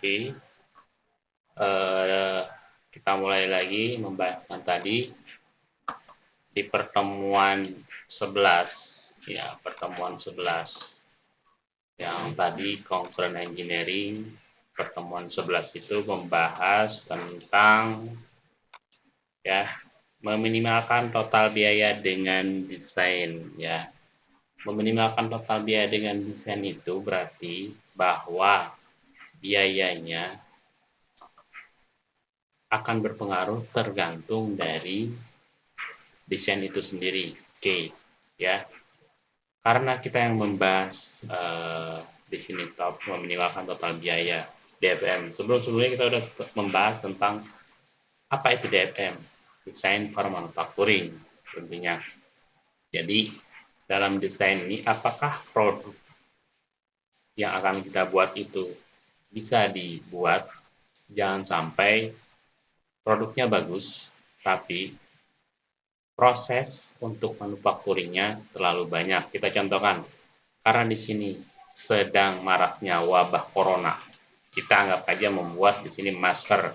Oke. Uh, kita mulai lagi membahaskan tadi di pertemuan 11 ya, pertemuan 11 yang tadi concurrent engineering pertemuan 11 itu membahas tentang ya meminimalkan total biaya dengan desain ya. Meminimalkan total biaya dengan desain itu berarti bahwa biayanya akan berpengaruh tergantung dari desain itu sendiri. Oke, okay. ya. Karena kita yang membahas uh, di sini top meminimalkan total biaya DFM. Sebelum-sebelumnya kita sudah membahas tentang apa itu DFM, desain for manufacturing tentunya. Jadi dalam desain ini apakah produk yang akan kita buat itu bisa dibuat jangan sampai produknya bagus, tapi proses untuk manufakturingnya terlalu banyak. Kita contohkan, karena di sini sedang maraknya wabah corona, kita anggap aja membuat di sini masker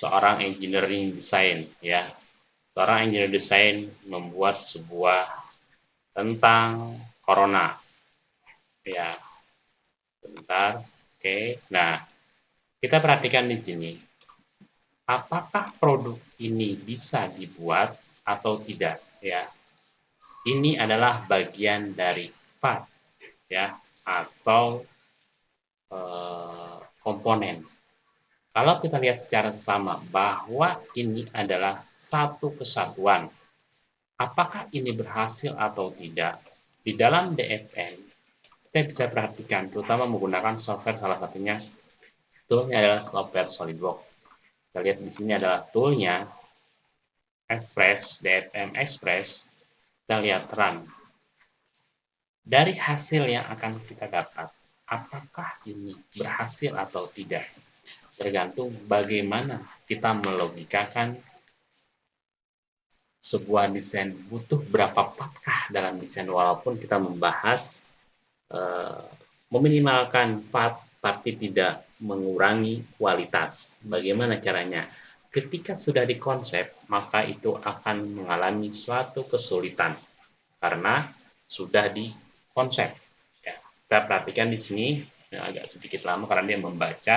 seorang engineering design ya. Seorang engineer design membuat sebuah tentang corona. Ya. Sebentar. Oke. Nah, kita perhatikan di sini. Apakah produk ini bisa dibuat atau tidak ya? Ini adalah bagian dari part ya atau eh, komponen. Kalau kita lihat secara sesama bahwa ini adalah satu kesatuan apakah ini berhasil atau tidak? Di dalam DFN kita bisa perhatikan terutama menggunakan software salah satunya toolnya adalah software SolidWorks kita lihat di sini adalah toolnya Express, DFM Express. Kita lihat run. Dari hasil yang akan kita dapat, apakah ini berhasil atau tidak? Tergantung bagaimana kita melogikakan sebuah desain butuh berapa patkah dalam desain walaupun kita membahas uh, meminimalkan part tapi tidak mengurangi kualitas. Bagaimana caranya? Ketika sudah dikonsep, maka itu akan mengalami suatu kesulitan karena sudah dikonsep. Ya, kita perhatikan di sini ya, agak sedikit lama karena dia membaca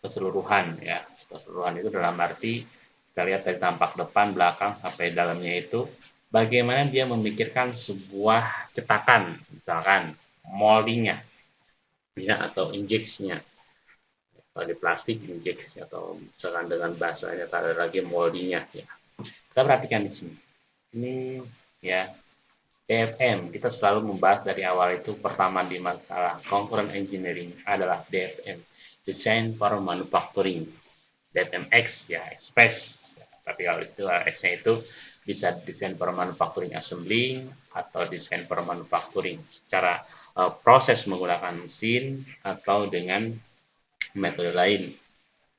keseluruhan. Ya, keseluruhan itu dalam arti kita lihat dari tampak depan, belakang sampai dalamnya itu bagaimana dia memikirkan sebuah cetakan, misalkan moldingnya ya atau injeksinya kalau di plastik injeksi atau misalkan dengan bahasanya tak ada lagi moldinya ya. Kita perhatikan di sini. Ini ya DFM kita selalu membahas dari awal itu pertama di masalah concurrent engineering adalah DFM design for manufacturing. DFMX ya express. Tapi kalau itu X nya itu bisa desain for manufacturing assembly atau desain for manufacturing secara uh, proses menggunakan mesin atau dengan metode lain.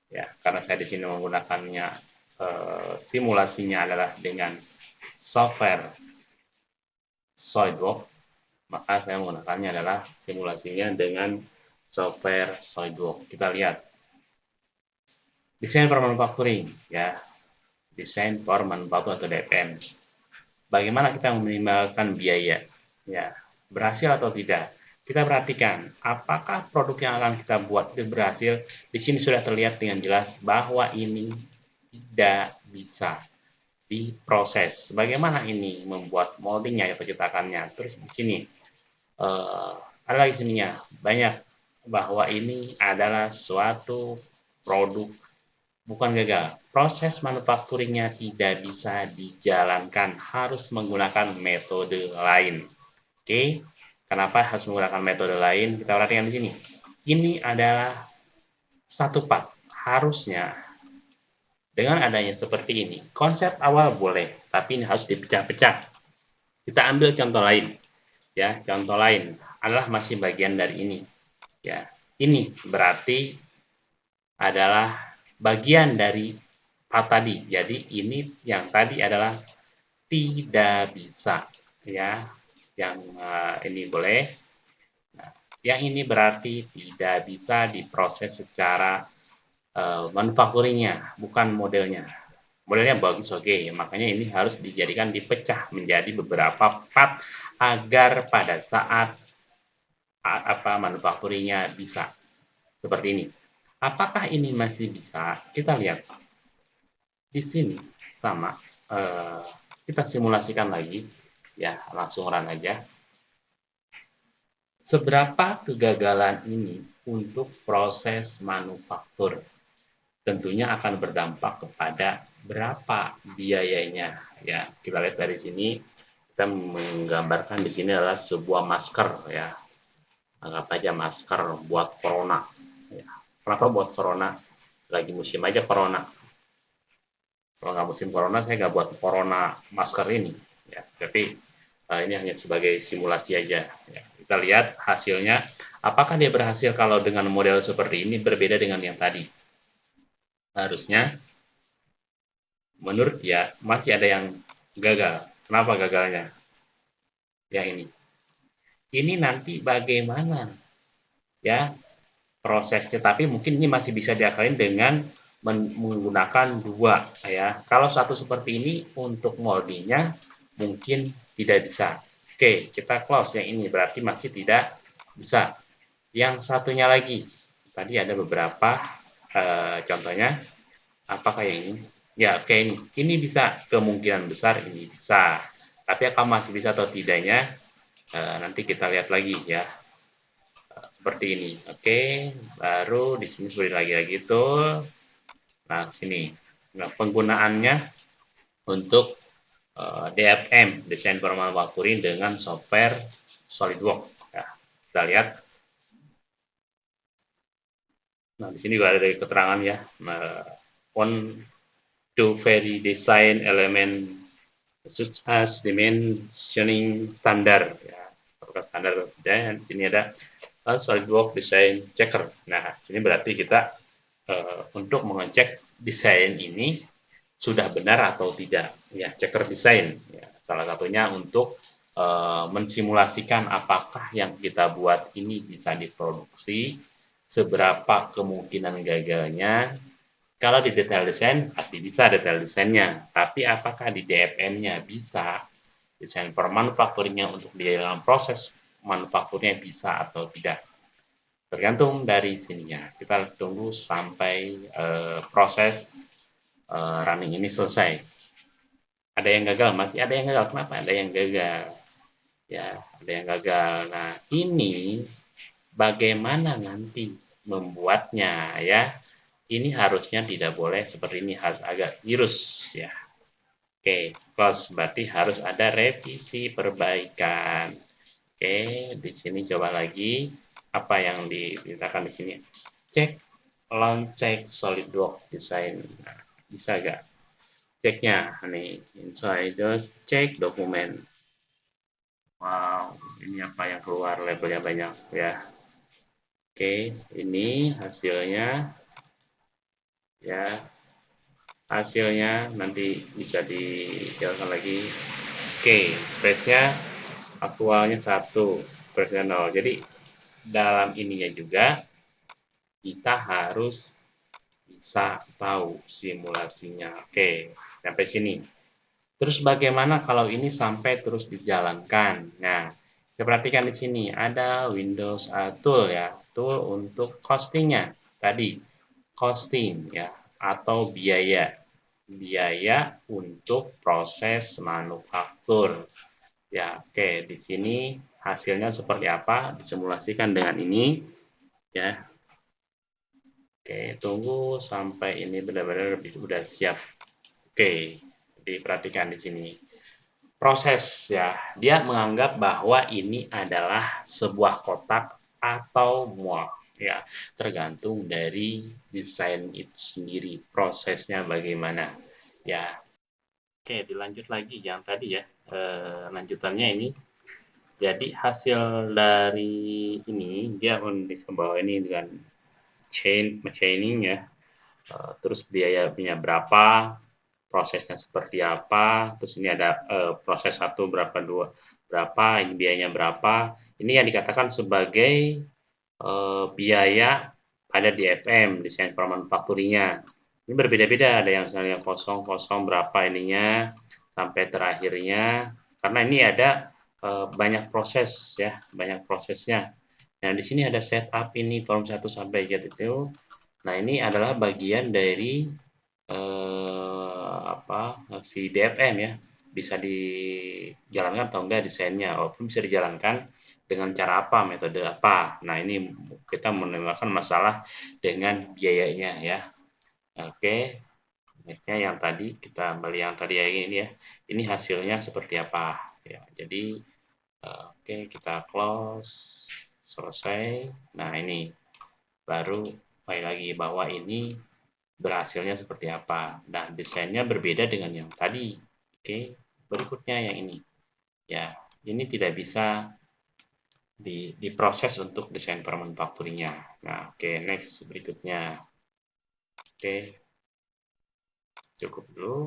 Ya, karena saya di sini menggunakannya uh, simulasinya adalah dengan software SolidWorks, maka saya menggunakannya adalah simulasinya dengan software SolidWorks. Kita lihat desain for manufacturing ya desain for manufacturing atau DPM bagaimana kita meminimalkan biaya ya berhasil atau tidak. Kita perhatikan apakah produk yang akan kita buat itu berhasil. Di sini sudah terlihat dengan jelas bahwa ini tidak bisa diproses. Bagaimana ini membuat moldingnya atau cetakannya. Terus di sini uh, ada lagi sininya banyak bahwa ini adalah suatu produk bukan gagal. Proses manufakturingnya tidak bisa dijalankan, harus menggunakan metode lain. Oke, kenapa harus menggunakan metode lain? Kita perhatikan di sini. Ini adalah satu part. Harusnya dengan adanya seperti ini, konsep awal boleh, tapi ini harus dipecah-pecah. Kita ambil contoh lain. Ya, contoh lain adalah masih bagian dari ini. Ya, ini berarti adalah bagian dari part tadi. Jadi ini yang tadi adalah tidak bisa ya yang uh, ini boleh. Nah, yang ini berarti tidak bisa diproses secara uh, manufacturingnya, bukan modelnya. Modelnya bagus, oke. Okay. Makanya ini harus dijadikan dipecah menjadi beberapa part agar pada saat apa manufacturingnya bisa seperti ini. Apakah ini masih bisa? Kita lihat di sini sama. Uh, kita simulasikan lagi, ya langsung run aja. Seberapa kegagalan ini untuk proses manufaktur? Tentunya akan berdampak kepada berapa biayanya ya kita lihat dari sini kita menggambarkan di sini adalah sebuah masker ya anggap aja masker buat corona ya. kenapa buat corona lagi musim aja corona kalau nggak musim corona saya nggak buat corona masker ini ya tapi ini hanya sebagai simulasi aja ya. kita lihat hasilnya apakah dia berhasil kalau dengan model seperti ini berbeda dengan yang tadi harusnya menurut dia masih ada yang gagal. Kenapa gagalnya? Ya ini. Ini nanti bagaimana ya prosesnya, tapi mungkin ini masih bisa diakalin dengan menggunakan dua ya. Kalau satu seperti ini untuk moldingnya mungkin tidak bisa. Oke, kita close yang ini berarti masih tidak bisa. Yang satunya lagi, tadi ada beberapa uh, contohnya. Apakah yang ini? Ya, oke ini. Ini bisa kemungkinan besar ini bisa. Tapi apakah masih bisa atau tidaknya uh, nanti kita lihat lagi ya. Uh, seperti ini. Oke, baru di sini seperti lagi lagi itu. Nah, sini. Nah, penggunaannya untuk eh, DFM, desain formal manufacturing dengan software SolidWorks. Ya, kita lihat. Nah, di sini juga ada keterangan ya. Nah, on to vary design element such as dimensioning standar ya apakah standar dan ini ada uh, SolidWorks design checker nah ini berarti kita uh, untuk mengecek desain ini sudah benar atau tidak. Ya checker desain ya. Salah satunya untuk uh, mensimulasikan apakah yang kita buat ini bisa diproduksi seberapa kemungkinan gagalnya. Kalau di detail desain pasti bisa detail desainnya, tapi apakah di DFM-nya bisa? Desain per manufakturnya untuk di dalam proses manufakturnya bisa atau tidak? Tergantung dari sininya. Kita tunggu sampai uh, proses uh, running ini selesai. Ada yang gagal, masih ada yang gagal. Kenapa? Ada yang gagal. Ya, ada yang gagal. Nah, ini bagaimana nanti membuatnya ya ini harusnya tidak boleh seperti ini harus agak virus ya oke close berarti harus ada revisi perbaikan oke di sini coba lagi apa yang dimintakan di sini cek long check SolidWorks design nah, bisa gak ceknya nih inside cek dokumen wow ini apa yang keluar labelnya banyak ya. Oke ini hasilnya. Ya hasilnya nanti bisa dijalankan lagi. Oke space nya aktualnya satu nol. Jadi dalam ininya juga kita harus bisa tahu simulasinya. Oke sampai sini. Terus bagaimana kalau ini sampai terus dijalankan? Nah kita perhatikan di sini ada Windows uh, tool ya tool untuk costingnya. Tadi costing ya atau biaya. Biaya untuk proses manufaktur. Ya oke di sini hasilnya seperti apa? Disimulasikan dengan ini ya oke tunggu sampai ini benar-benar sudah siap. Oke diperhatikan di sini. Proses ya. Dia menganggap bahwa ini adalah sebuah kotak atau mual ya. Tergantung dari desain itu sendiri prosesnya bagaimana ya. Oke dilanjut lagi yang tadi ya. E, lanjutannya ini. Jadi hasil dari ini dia di bawah ini dengan chain chaining ya. E, terus biayanya berapa prosesnya seperti apa terus ini ada e, proses satu berapa dua berapa ini biayanya berapa. Ini yang dikatakan sebagai uh, biaya ada di FM desain manufakturnya. Ini berbeda-beda ada yang misalnya kosong kosong berapa ininya sampai terakhirnya. Karena ini ada e, banyak proses ya banyak prosesnya nah di sini ada setup ini form 1 sampai get itu nah ini adalah bagian dari e, apa si DFM ya. Bisa dijalankan atau enggak desainnya. Walaupun bisa dijalankan dengan cara apa metode apa. Nah ini kita menemukan masalah dengan biayanya ya. Oke nextnya yang tadi kita kembali yang tadi ya ini ya. Ini hasilnya seperti apa? Ya jadi oke kita close selesai. Nah ini baru kembali lagi bahwa ini berhasilnya seperti apa. Dan desainnya berbeda dengan yang tadi. Oke berikutnya yang ini. Ya ini tidak bisa di, diproses untuk desain permanufakturingnya nah oke next berikutnya. Oke cukup dulu